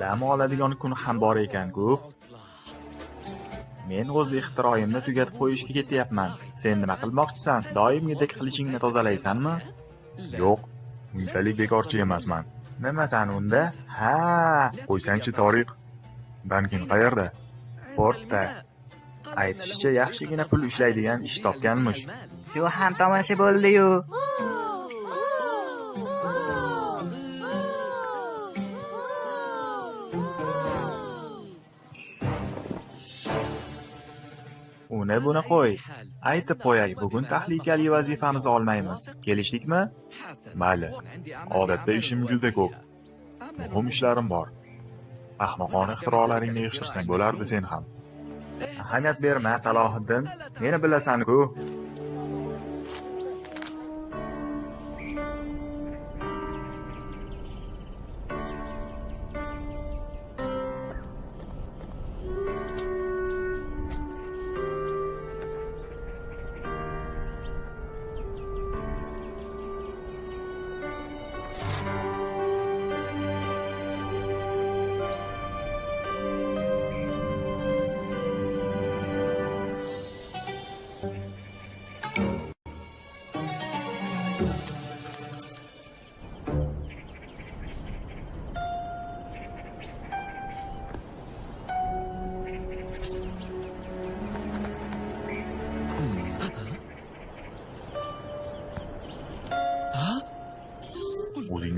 dam oladigan kun ham bor ekan-ku men o'z ixtiroyimni tugatib qo'yishga ketyapman. Sen nima qilmoqchisan? Doimgidek qilichingni tozalaysanmi? Yo'q unchalik bekorchi emasman. Nimasan unda? Ha qo'ysangchi tariq. Bankin qayerda? Portda. Aytishicha yaxshigina pul ishlaydigan ish topganmish. Yo ham tomosha bo'ldi-yu. Uni buni qo'y. Aytib qo'yay bugun tahlikali vazifamizni olmaymiz. Kelishdikmi mayli. Odatda ishim juda ko'p. Muhim ishlarim bor. Ahmoqona ixtirolaringni yig'ishtirsang bo'lardi sen ham. Ahamiyat berma salohiddin. Meni bilasan-ku.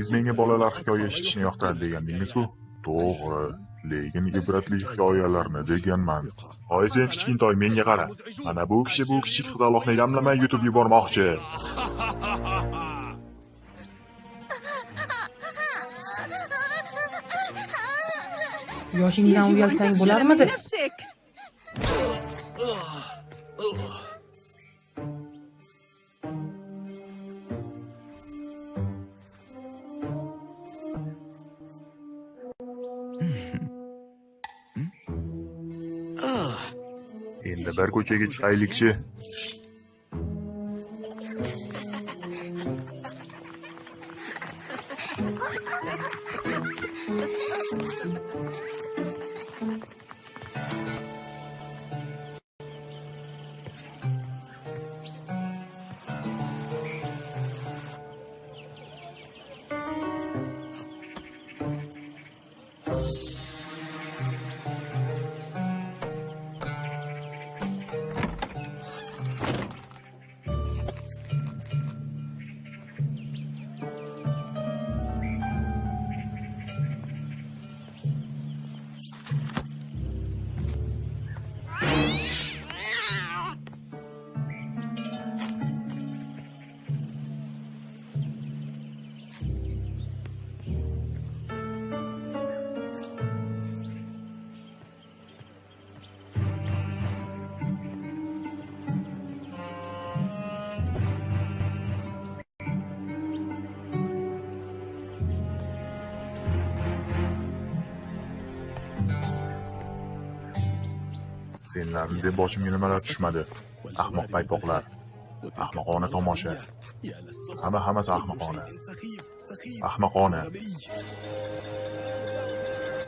O'zingiz menga bolalar hikoya eshitishni yoqtiradi degandingiz-ku to'g'ri lekin ibratli hikoyalarni deganman. Hoy sen kichkintoy menga qara. Mana bu kishi bu kichik qizaloqni yamlamay yutib yubormoqchi. Yoshingdan uyalsang bo'larmidi endi bir ko'chaga chiqaylikchi? Senlarni deb boshimga nimalar tushmadi. Ahmoq paypoqlar ahmoqona tomosha. Hamma hammasi ahmoqona. Ahmoqona.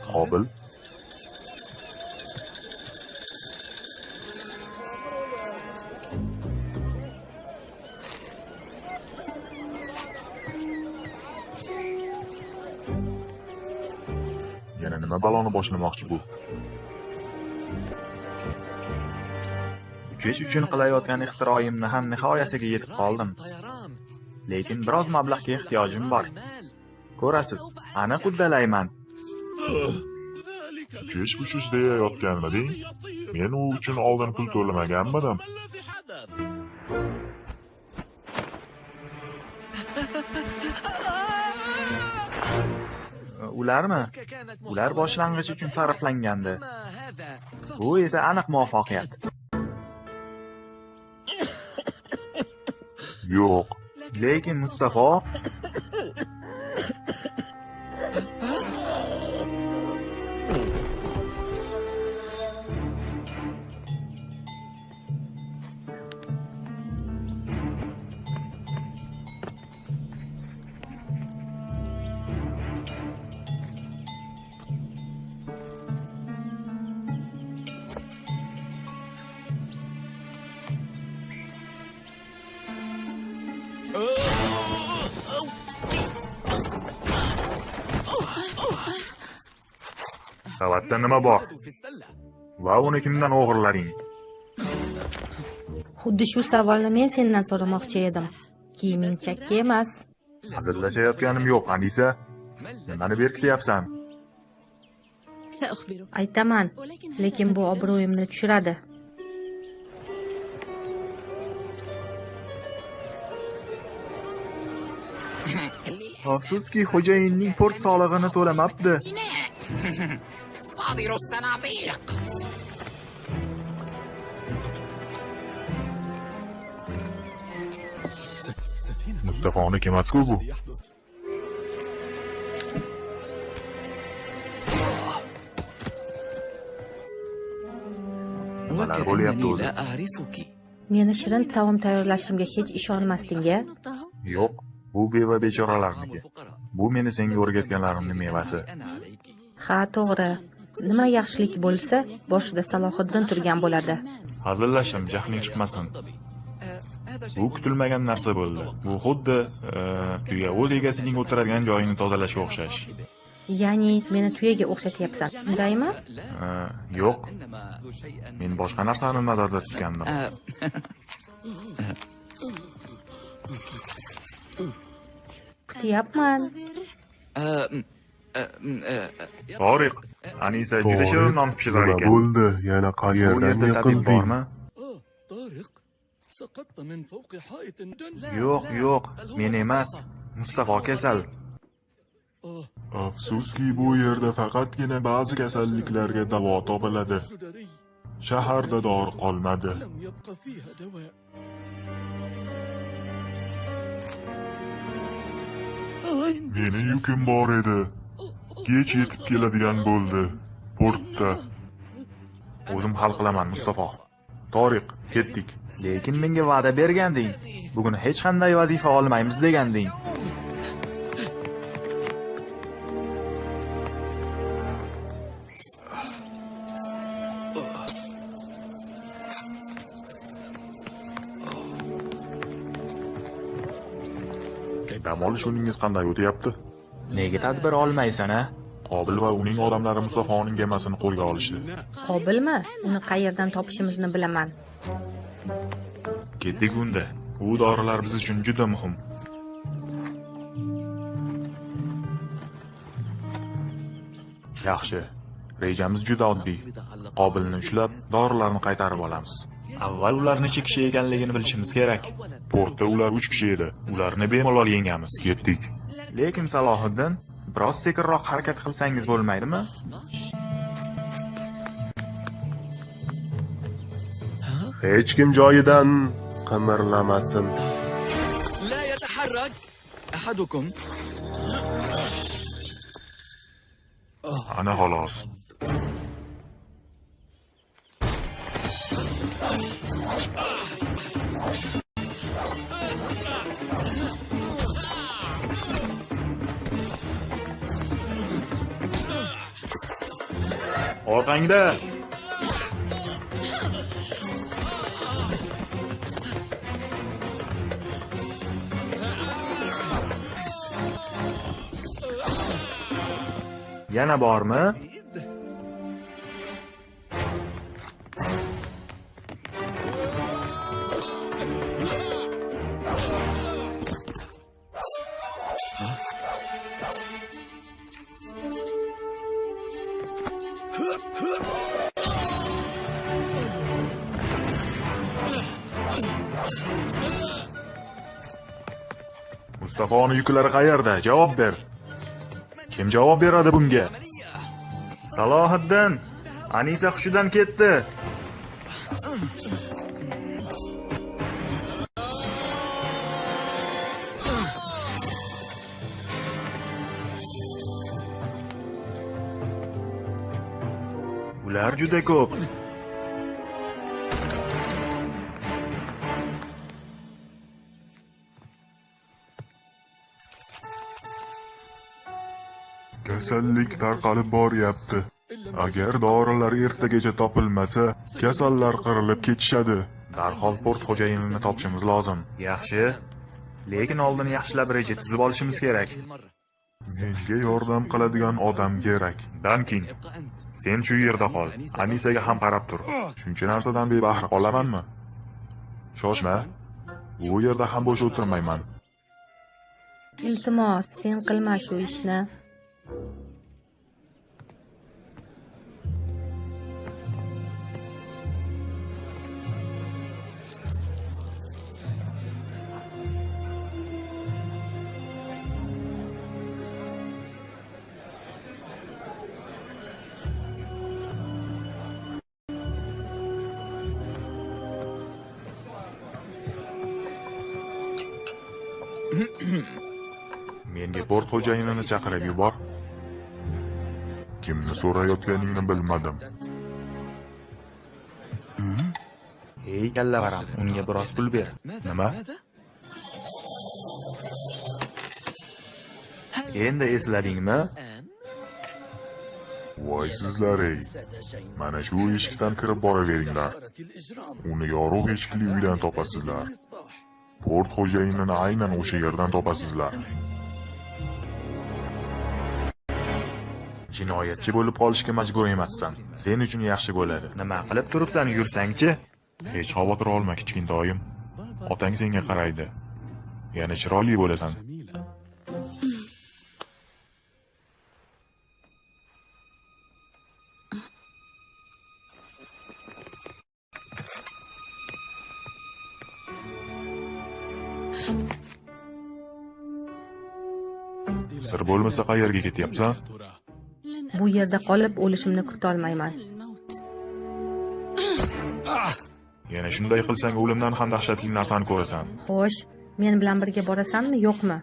Qobil. Yana nima baloni boshlamoqchi bu? Uchish uchun qilayotgan ixtiroyimni ham nihoyasiga yetib qoldim. Lekin biroz mablag'ga ehtiyojim bor. Ko'rasiz aniq uddalayman uchish uchish deyayotganmiding men u uchun oldin pul to'lamaganmidim. Ularmi? Ular boshlang'ich uchun sarflangandi. Bu esa aniq muvaffaqiyat yo'q. Lekin mustafo nima bor? Va uni kimdan o'g'irlading? Xuddi shu savolni men sendan so'ramoqchi edim. Kiyiming chakka emas. Hazillashayotganim yo'q anisa. Nimani berkityapsan? Aytaman lekin bu obro'yimni tushiradi. Afsuski xo'jayinning port solig'ini to'lamabdi. صادر الصناديق mustafoni emasku bu nimalar bo'lyapti o'zi لا أعرفك Meni shirin taom tayyorlashimga hech ishonmasding-a? yo'q bu beva bechoralarniki bu meni senga o'rgatganlarimni mevasi أنا عليك Ha, to'g'ri. nima yaxshilik bo'lsa boshida salohiddin turgan bo'ladi. Hazillashdim jahling chiqmasin. Bu kutilmagan narsa bo'ldi. Bu xuddi e, tuya o'z egasining o'tiradigan joyini tozalashga o'xshash. Ya'ni meni tuyaga o'xshatyapsan undaymi? E, yo'q. Men boshqa narsani nazarda tutgandim. E, Kutyapman. Toriq, Anisa juda shirin non pishirar ekan. Bo'ldi, yana qayerdan yiqilding? Yo'q, yo'q, men emas, Mustafo kasal. Afsuski, bu yerda faqatgina ba'zi kasalliklarga davo topiladi. Shaharda dori qolmadi. Meni yukim bor edi. Kech yetib keladigan bo'ldi. Portda. O'zim hal qilaman mustafo toriq ketdik. Lekin menga va'da berganding. Bugun hech qanday vazifa olmaymiz deganding. Dam olish kuningiz qanday o'tyapti? Nega tadbir olmaysan a qobil va uning odamlari musafoning gemasini qo'lga olishdi. Qobilmi? Uni qayerdan topishimizni bilaman. ketdik unda. U dorilar biz uchun juda muhim. Yaxshi. Rejamiz juda oddiy. Qobilni ushlab dorilarni qaytarib olamiz. Avval ular necha kishi ekanligini bilishimiz kerak. Portda ular uch kishi edi. Ularni bemalol yengamiz. Ketdik Lekin, Salohiddin, biroz sekinroq harakat qilsangiz bo'lmaydimi? Hech kim joyidan qimirlamasin. La yataharrak ahadukum. Ana xolos. Orqangda yana bormi? Mustafoni yuklari qayerda? Javob ber. Kim javob beradi bunga? Salohiddin anisa hushidan ketdi. Ular juda ko'p. kasallik tarqalib boryapti. Agar dorilar ertagacha topilmasa kasallar qirilib ketishadi. Darhol port xo'jayinini topishimiz lozim. Yaxshi. Lekin oldin yaxshilab reja tuzib olishimiz kerak. Menga yordam qiladigan odam kerak. Dankin sen shu yerda qol. Anisaga ham qarab tur. Shuncha narsadan bebahra qolamanmi? Shoshma. Bu yerda ham bo'sh o'tirmayman. Iltimos sen qilma shu ishni. Menga port xo'jayinini chaqirib yubor. kimni so'rayotganingni bilmadim. Ey kallavaram unga biroz pul ber. Nima? Endi esladingmi? Voy sizlar ey. Mana shu eshikdan kirib boraveringlar. Uni yorug' eshikli uydan topasizlar. Port xo'jayinini aynan o'sha yerdan topasizlar. Jinoyatchi bo'lib qolishga majbur emassan. Sen uchun yaxshi bo'ladi. Nima qilib turibsan yursangchi? Hech xavotir olma kichkintoyim otang senga qaraydi. Yana chiroyli bo'lasan. Sir bo'lmasa qayerga ketyapsan bu yerda qolib o'lishimni kutolmayman. Yana shunday qilsang o'limdan ham dahshatli narsani ko'rasan. Xo'sh men bilan birga borasanmi yo'qmi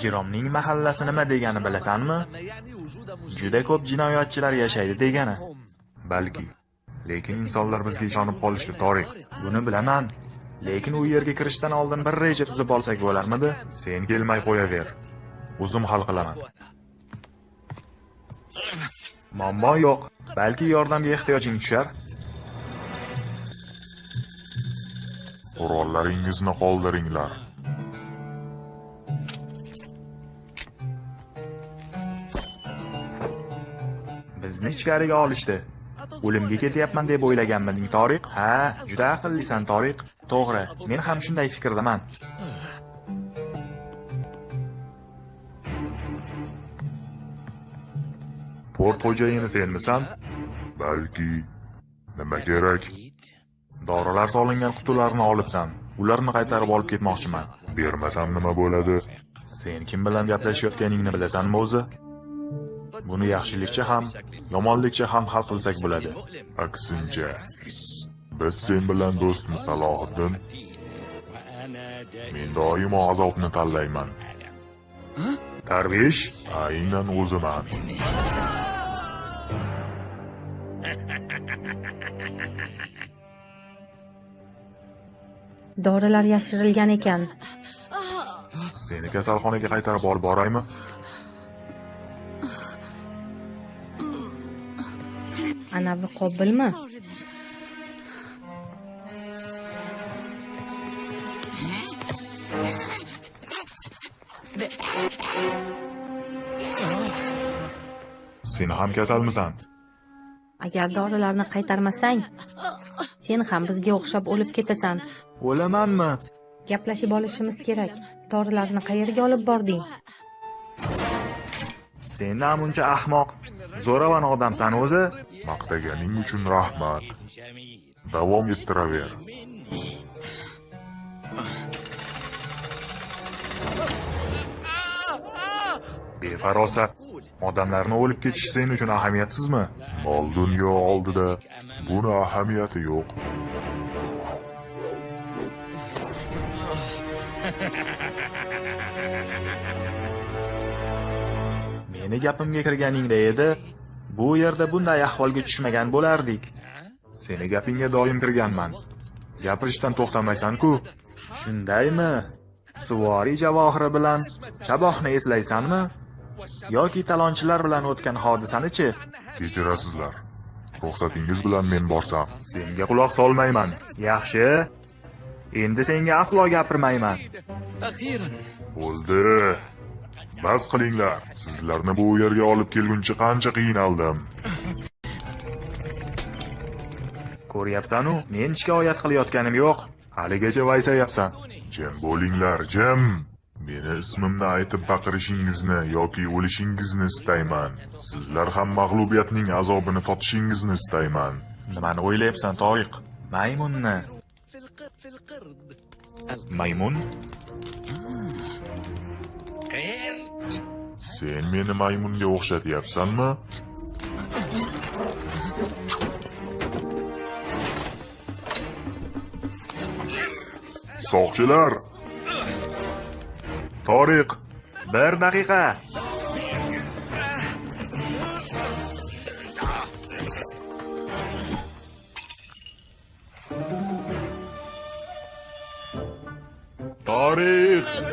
ijromning mahallasi nima degani bilasanmi? Juda ko'p jinoyatchilar yashaydi degani. Balki. Lekin insonlar bizga ishonib qolishdi to'g'ri. buni bilaman. Lekin u yerga kirishdan oldin bir reja tuzib olsak bo'larmidi? Sen kelmay qo'yaver. O'zim hal qilaman. Muammo yo'q. Balki yordamga ehtiyojing tushar. Qurollaringizni qoldiringlar. Bizni ichkariga olishdi o'limga ketyapman deb o'ylaganmiding toriq ha juda aqllisan toriq to'g'ri men ham shunday fikrdaman Port xo'jayini senmisan? Balki nima kerak? dorilar solingan qutilarni olibsan ularni qaytarib olib ketmoqchiman Bermasam nima bo'ladi? sen kim bilan gaplashayotganingni bilasanmi o'zi buni yaxshilikcha ham yomonlikcha ham hal qilsak bo'ladi Aksincha. Biz sen bilan do'stmiz Salohiddin. Men doimo azobni tanlayman. darvesh Aynan o'ziman. dorilar yashirilgan ekan seni kasalxonaga qaytarib olib boraymi anavi qobilmi sen ham kasalmisan agar dorilarni qaytarmasang sen ham bizga o'xshab o'lib ketasan. O'lamanmi? Gaplashib olishimiz kerak. Dorilarni qayerga olib bording? Sen namuncha ahmoq zo'ravon odamsan o'zi Maqtaganing uchun rahmat. Davom ettiraver. befarosat odamlarni o'lib ketishi sen uchun ahamiyatsizmi Mol dunyo oldida buni ahamiyati yo'q. meni gapimga kirganingda edi. Bu yerda bunday ahvolga tushmagan bo'lardik. Seni gapingga doim kirganman. Gapirishdan to'xtamaysan-ku. Shundaymi? Suvoriy javohiri bilan shabohni eslaysanmi? Yoki talonchilar bilan o'tgan hodisani-chi? Kechirasizlar. Ruxsatingiz bilan men borsam. Senga quloq solmayman. Yaxshi. Endi senga aslo gapirmayman. Bo'ldi Bas qilinglar. Sizlarni bu yerga olib kelguncha qancha qiynaldim. Ko'ryapsan-u, men shikoyat qilayotganim yo'q. Haligacha vaysayapsan. Jim bo'linglar, jim. Meni ismimni aytib baqirishingizni yoki o'lishingizni istayman. Sizlar ham mag'lubiyatning azobini totishingizni istayman. Nimani o'ylayapsan, Toriq? Maymunni. Maymun? Qayerda? Sen meni maymunga o'xshatyapsanmi? Soqchilar, Toriq, bir daqiqa. Tarix!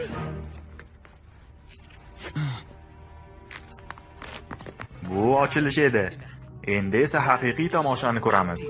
Bu ochilish edi. Endi esa haqiqiy tomoshani ko'ramiz.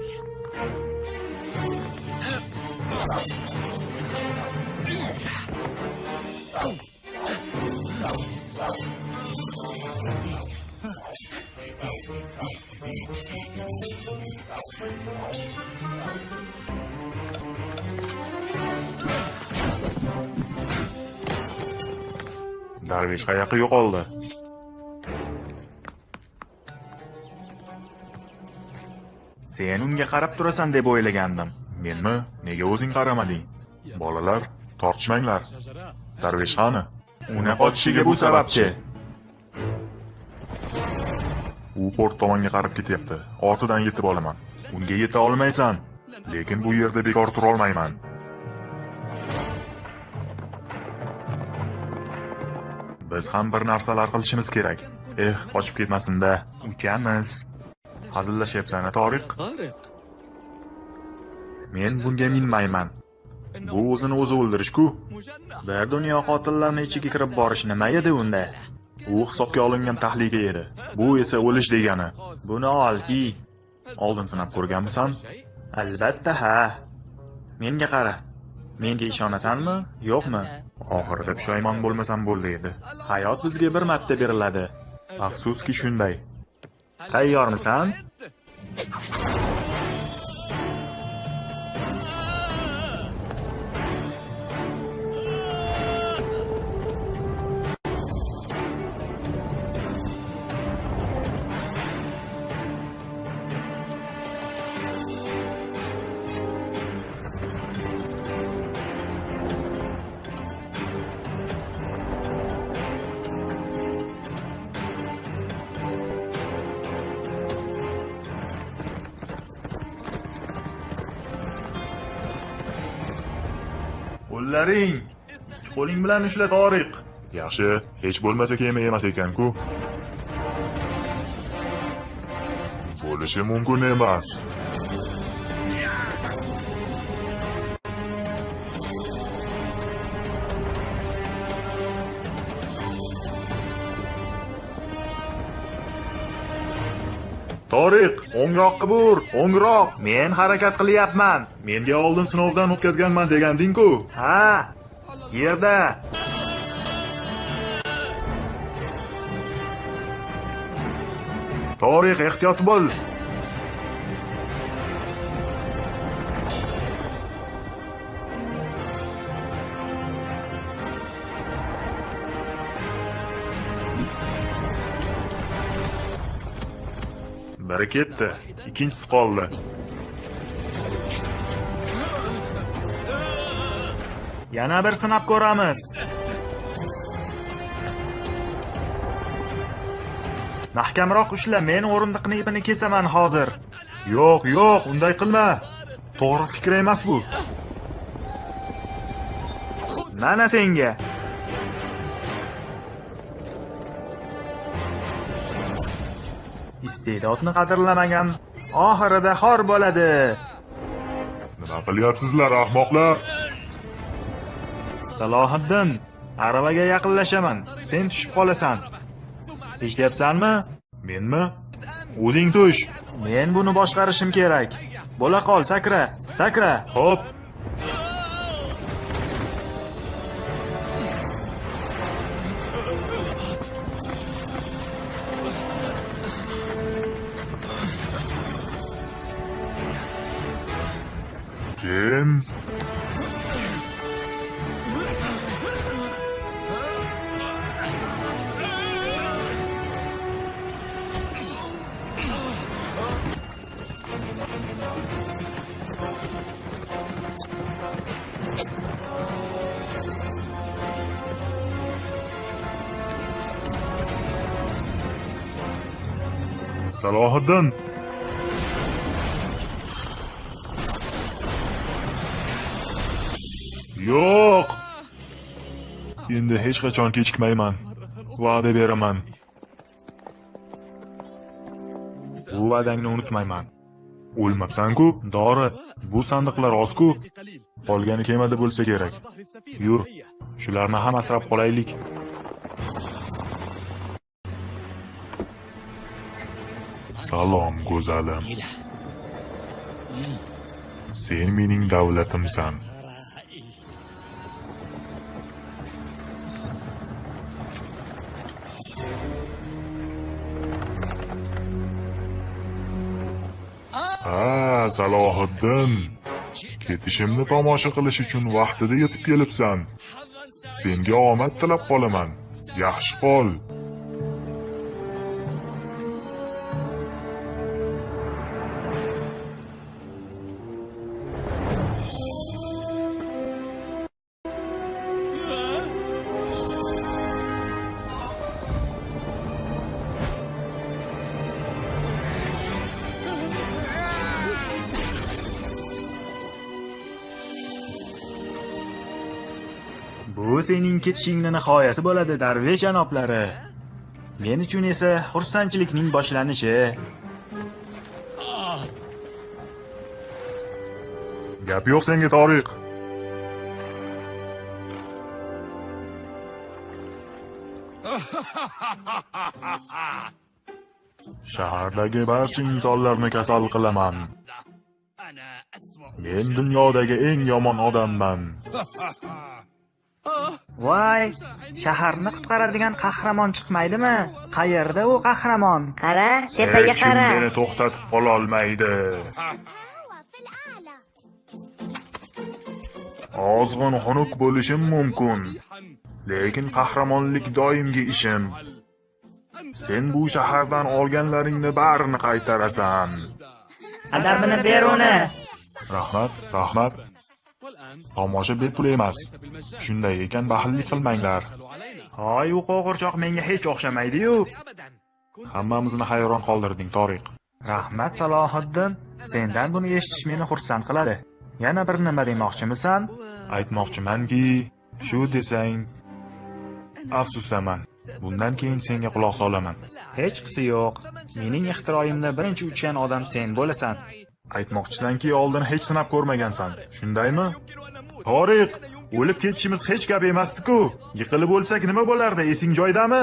Darvish qayoqqa yo'qoldi? Sen unga qarab turasan deb o'ylagandim. Menmi? Nega o'zing qaramading? Bolalar, tortishmanglar. Darvesh qani? Uni qochishiga bu sababchi. U port tomonga qarab ketyapti. Ortidan yetib olaman. Unga yeta olmaysan. Lekin bu yerda bekor tura olmayman. Biz ham bir narsalar qilishimiz kerak. Eh, qochib ketmasin-da. Uchamiz. hazillashyapsan-a, Toriq? Men bunga minmayman. Bu o'zini o'zi o'ldirish-ku. Bir er dunyo qotillarni ichiga kirib borish nima edi unda? U hisobga olingan tahlika edi. Bu esa o'lish degani. Buni olki. Oldin sinab ko'rganmisan? Albatta ha. Menga qara. Menga ishonasanmi, yo'qmi? Oxirida pushaymon bo'lmasam bo'ldi edi. Hayot bizga bir marta beriladi. Afsuski shunday. Tayyormisan? Está bilan ushla Toriq. Yaxshi, hech bo'lmasa kema emas ekan-ku. Bo'lishi mumkin emas. Toriq, o'ngroqqa bur, o'ngroq. Men harakat qilyapman. Menga oldin sinovdan o'tkazganman deganding-ku. Ha. Yerda. Tarix ehtiyot bo'l. Biri ketdi, ikkinchisi qoldi. Yana bir sinab ko'ramiz. Mahkamroq ushla, men o'rindiqni ipini kesaman hozir. Yo'q, yo'q, unday qilma. To'g'ri fikr emas bu. Mana senga. Iste'dodni qadrlamagan oxirida xor bo'ladi Nima qilyapsizlar ahmoqlar? Salohiddin aravaga yaqinlashaman. Sen tushib qolasan. Eshityapsanmi menmi? O'zing tush. Men buni boshqarishim kerak. Bo'la qol sakra. Sakra. Xo'p. Kim? Salohiddin yo'q. Endi hech qachon kechikmayman. Va'da beraman. Va'dangni unutmayman. O'lmabsan-ku dori. Bu sandiqlar oz-ku. Qolgani kemada bo'lsa kerak. Yur. Shularni ham asrab qolaylik. Salom go'zalim. Sen mening davlatimsan. Ha, Salohiddin. Ketishimni tomosha qilish uchun vaqtida yetib kelibsan. Senga omad tilab qolaman. Yaxshi qol. Ketishingni nihoyasi bo'ladi darvesh janoblari men uchun esa xursandchilikning boshlanishi Gap yo'q senga Toriq. Shahardagi barcha insonlarni kasal qilaman. Men dunyodagi eng yomon odamman. voy shaharni qutqaradigan qahramon chiqmaydimi qayerda u qahramon qara tepaga Hech kim qara meni to'xtatib qololmaydi. Ozg'in xunuk bo'lishim mumkin, lekin qahramonlik doimgi ishim. Sen bu shahardan olganlaringni barini qaytarasan. adabini ber uni Rahmat, rahmat. Tomosha bepul emas. Shunday ekan baxillik qilmanglar. Hoy, u qo'g'irchoq menga hech o'xshamaydi-yu. Hammamizni hayron qoldirding, Toriq. Rahmat Salohiddin, sendan buni eshitish meni xursand qiladi. Yana bir nima demoqchimisan? Aytmoqchimanki, shu desang, afsusaman. Bundan keyin senga quloq solaman. Hech qisi yo'q. Mening ixtiroyimda birinchi uchgan odam sen bo'lasan. Aytmoqchisanki oldin hech sinab ko'rmagansan. Shundaymi? Toriq o'lib ketishimiz hech gap emasdi-ku. Yiqilib o'lsak nima bo'lardi esing joyidami?